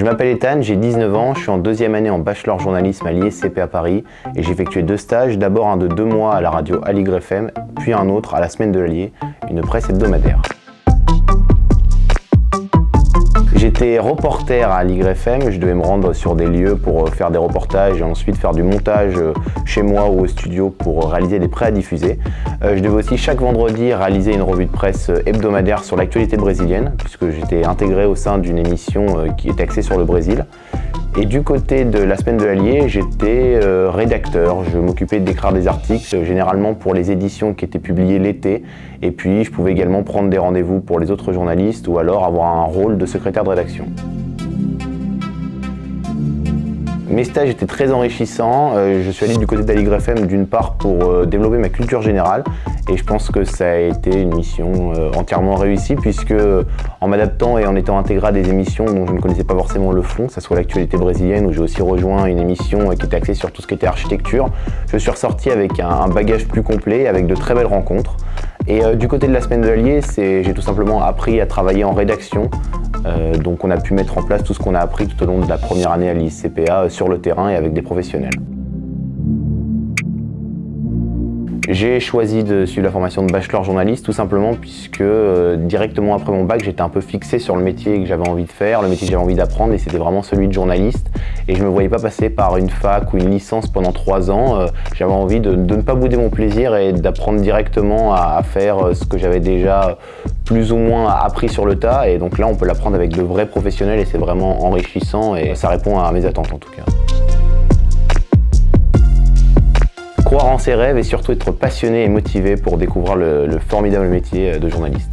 Je m'appelle Ethan, j'ai 19 ans, je suis en deuxième année en bachelor journalisme à l'ISCP à Paris et j'ai effectué deux stages, d'abord un de deux mois à la radio Aligre FM, puis un autre à la Semaine de l'Allier, une presse hebdomadaire. J'étais reporter à FM, je devais me rendre sur des lieux pour euh, faire des reportages et ensuite faire du montage euh, chez moi ou au studio pour réaliser des prêts à diffuser. Euh, je devais aussi chaque vendredi réaliser une revue de presse hebdomadaire sur l'actualité brésilienne puisque j'étais intégré au sein d'une émission qui est axée sur le Brésil. Et du côté de la semaine de l'Allier, j'étais euh, rédacteur. Je m'occupais d'écrire des articles, généralement pour les éditions qui étaient publiées l'été. Et puis, je pouvais également prendre des rendez-vous pour les autres journalistes ou alors avoir un rôle de secrétaire de rédaction. Mes stages étaient très enrichissants. Euh, je suis allé du côté d'Aligre FM d'une part pour euh, développer ma culture générale et je pense que ça a été une mission euh, entièrement réussie puisque en m'adaptant et en étant intégré à des émissions dont je ne connaissais pas forcément le fond, que ce soit l'actualité brésilienne où j'ai aussi rejoint une émission qui était axée sur tout ce qui était architecture, je suis ressorti avec un bagage plus complet, avec de très belles rencontres. Et du côté de la semaine de l'Allier, j'ai tout simplement appris à travailler en rédaction, euh, donc on a pu mettre en place tout ce qu'on a appris tout au long de la première année à l'ICPA euh, sur le terrain et avec des professionnels. J'ai choisi de suivre la formation de bachelor journaliste tout simplement puisque euh, directement après mon bac j'étais un peu fixé sur le métier que j'avais envie de faire, le métier que j'avais envie d'apprendre et c'était vraiment celui de journaliste et je ne me voyais pas passer par une fac ou une licence pendant trois ans. j'avais envie de, ne pas bouder mon plaisir et d'apprendre directement à, faire ce que j'avais déjà plus ou moins appris sur le tas et donc là on peut l'apprendre avec de vrais professionnels et c'est vraiment enrichissant et ça répond à mes attentes en tout cas. Ses rêves et surtout être passionné et motivé pour découvrir le, le formidable métier de journaliste.